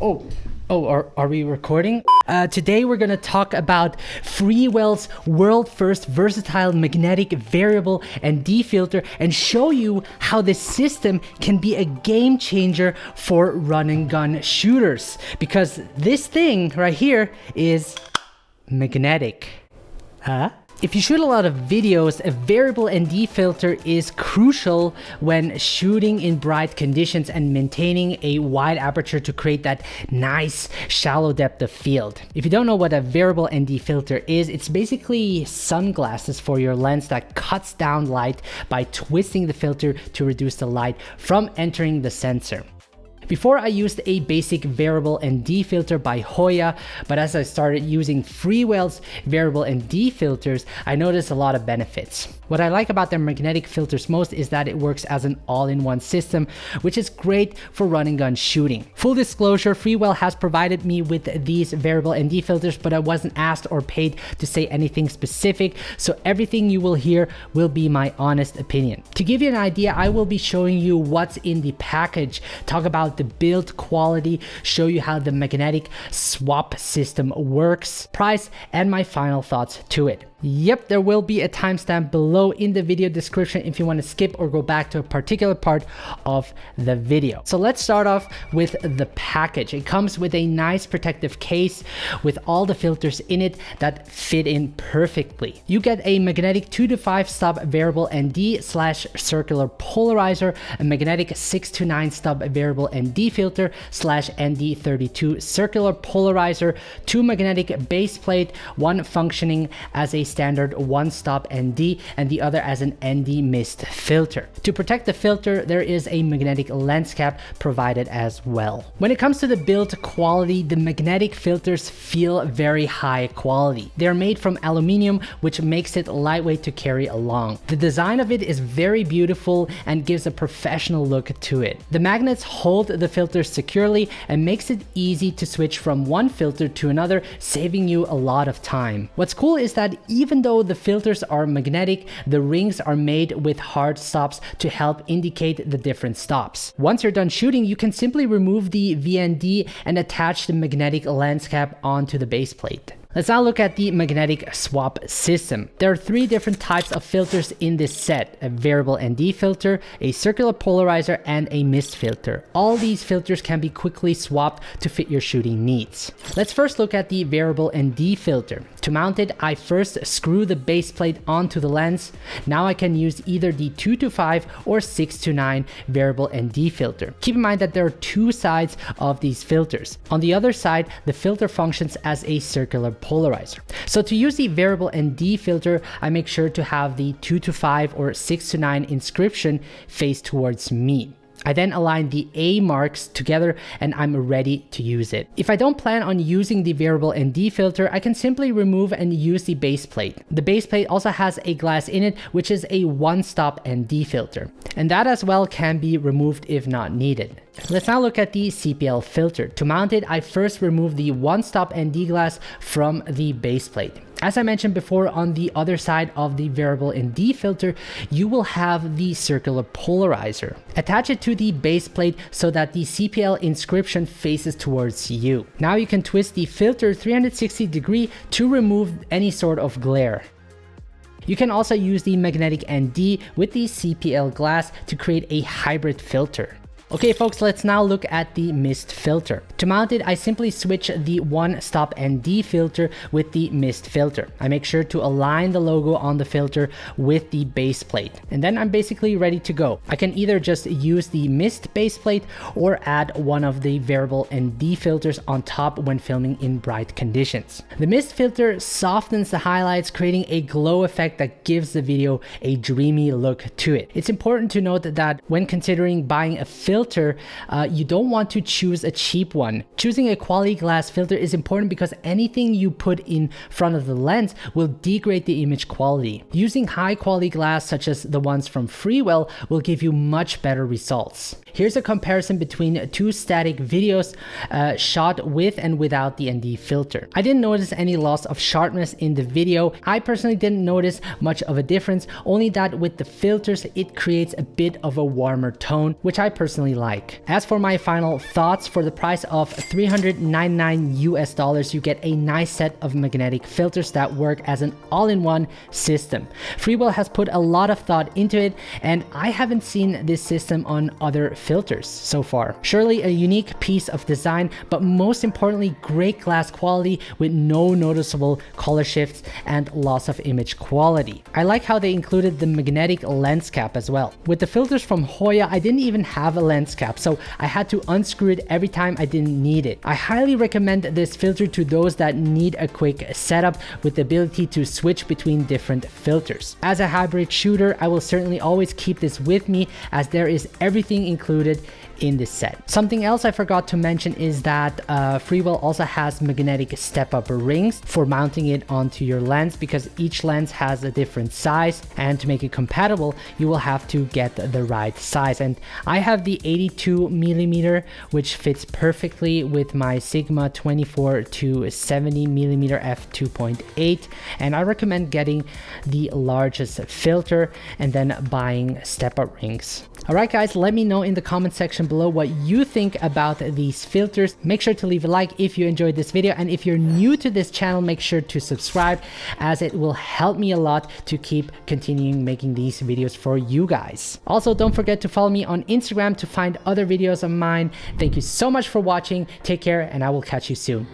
Oh, oh, are, are we recording? Uh, today we're gonna talk about Freewell's world first versatile magnetic variable ND filter and show you how this system can be a game changer for run and gun shooters. Because this thing right here is magnetic. Huh? If you shoot a lot of videos, a variable ND filter is crucial when shooting in bright conditions and maintaining a wide aperture to create that nice shallow depth of field. If you don't know what a variable ND filter is, it's basically sunglasses for your lens that cuts down light by twisting the filter to reduce the light from entering the sensor. Before I used a basic variable ND filter by Hoya, but as I started using Freewell's variable ND filters, I noticed a lot of benefits. What I like about their magnetic filters most is that it works as an all-in-one system, which is great for running gun shooting. Full disclosure, Freewell has provided me with these variable ND filters, but I wasn't asked or paid to say anything specific, so everything you will hear will be my honest opinion. To give you an idea, I will be showing you what's in the package, talk about the build quality, show you how the magnetic swap system works, price, and my final thoughts to it. Yep, there will be a timestamp below in the video description if you want to skip or go back to a particular part of the video. So let's start off with the package. It comes with a nice protective case with all the filters in it that fit in perfectly. You get a magnetic 2 to 5 stop variable ND slash circular polarizer, a magnetic 6 to 9 stop variable ND filter slash ND32 circular polarizer, two magnetic base plate, one functioning as a standard one-stop ND and the other as an ND mist filter. To protect the filter, there is a magnetic lens cap provided as well. When it comes to the build quality, the magnetic filters feel very high quality. They're made from aluminium, which makes it lightweight to carry along. The design of it is very beautiful and gives a professional look to it. The magnets hold the filter securely and makes it easy to switch from one filter to another, saving you a lot of time. What's cool is that even though the filters are magnetic, the rings are made with hard stops to help indicate the different stops. Once you're done shooting, you can simply remove the VND and attach the magnetic lens cap onto the base plate. Let's now look at the magnetic swap system. There are three different types of filters in this set, a variable ND filter, a circular polarizer, and a mist filter. All these filters can be quickly swapped to fit your shooting needs. Let's first look at the variable ND filter. To mount it, I first screw the base plate onto the lens. Now I can use either the 2 to 5 or 6 to 9 variable ND filter. Keep in mind that there are two sides of these filters. On the other side, the filter functions as a circular polarizer. So to use the variable ND filter, I make sure to have the 2 to 5 or 6 to 9 inscription face towards me. I then align the A marks together and I'm ready to use it. If I don't plan on using the variable ND filter, I can simply remove and use the base plate. The base plate also has a glass in it, which is a one-stop ND filter. And that as well can be removed if not needed. Let's now look at the CPL filter. To mount it, I first remove the one-stop ND glass from the base plate. As I mentioned before, on the other side of the variable ND filter, you will have the circular polarizer. Attach it to the base plate so that the CPL inscription faces towards you. Now you can twist the filter 360 degree to remove any sort of glare. You can also use the magnetic ND with the CPL glass to create a hybrid filter. Okay folks, let's now look at the mist filter. To mount it, I simply switch the one stop ND filter with the mist filter. I make sure to align the logo on the filter with the base plate. And then I'm basically ready to go. I can either just use the mist base plate or add one of the variable ND filters on top when filming in bright conditions. The mist filter softens the highlights, creating a glow effect that gives the video a dreamy look to it. It's important to note that when considering buying a filter filter, uh, you don't want to choose a cheap one. Choosing a quality glass filter is important because anything you put in front of the lens will degrade the image quality. Using high quality glass such as the ones from Freewell will give you much better results. Here's a comparison between two static videos uh, shot with and without the ND filter. I didn't notice any loss of sharpness in the video. I personally didn't notice much of a difference, only that with the filters it creates a bit of a warmer tone, which I personally like. As for my final thoughts, for the price of 399 US dollars, you get a nice set of magnetic filters that work as an all-in-one system. Freewell has put a lot of thought into it, and I haven't seen this system on other filters so far. Surely a unique piece of design, but most importantly, great glass quality with no noticeable color shifts and loss of image quality. I like how they included the magnetic lens cap as well. With the filters from Hoya, I didn't even have a lens cap, so I had to unscrew it every time I didn't need it. I highly recommend this filter to those that need a quick setup with the ability to switch between different filters. As a hybrid shooter, I will certainly always keep this with me as there is everything included included in this set. Something else I forgot to mention is that uh, Freewell also has magnetic step-up rings for mounting it onto your lens because each lens has a different size and to make it compatible you will have to get the right size and I have the 82 millimeter which fits perfectly with my Sigma 24 to 70 millimeter f2.8 and I recommend getting the largest filter and then buying step-up rings. Alright guys, let me know in the comment section below what you think about these filters. Make sure to leave a like if you enjoyed this video and if you're new to this channel, make sure to subscribe as it will help me a lot to keep continuing making these videos for you guys. Also, don't forget to follow me on Instagram to find other videos of mine. Thank you so much for watching. Take care and I will catch you soon.